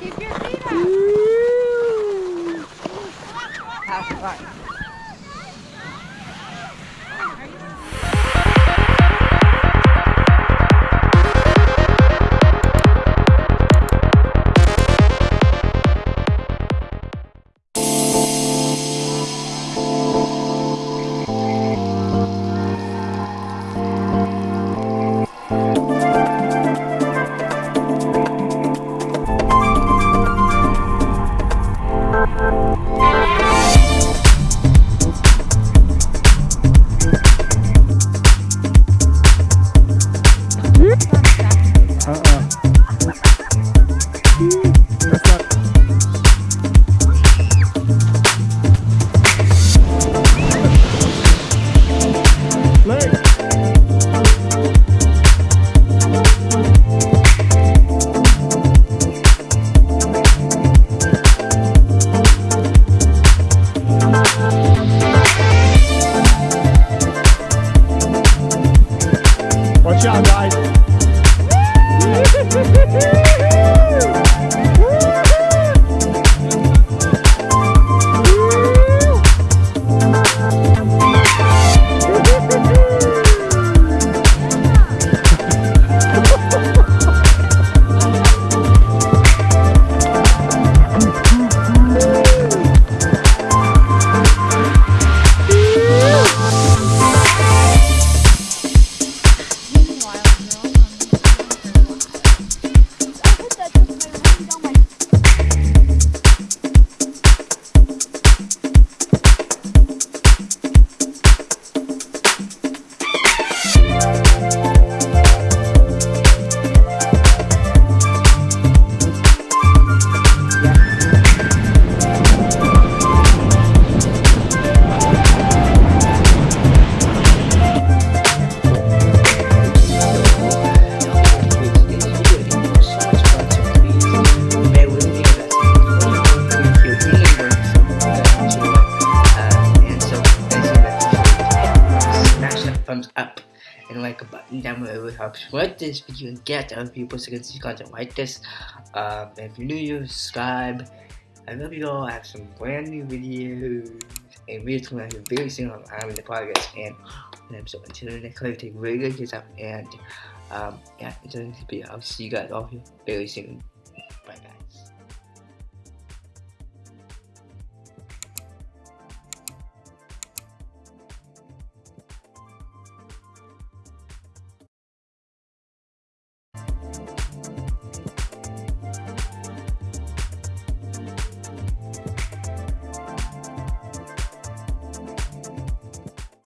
Keep your feet up. Ooh. All right. Watch out, and like a button down below it helps spread this video and get other people so can see content like this. Um, if you're new subscribe. I love you all. I have some brand new videos. And videos coming out here very soon I'm in the progress. And and so until the next time, take really good care and um, yeah until the next video I'll see you guys all here very soon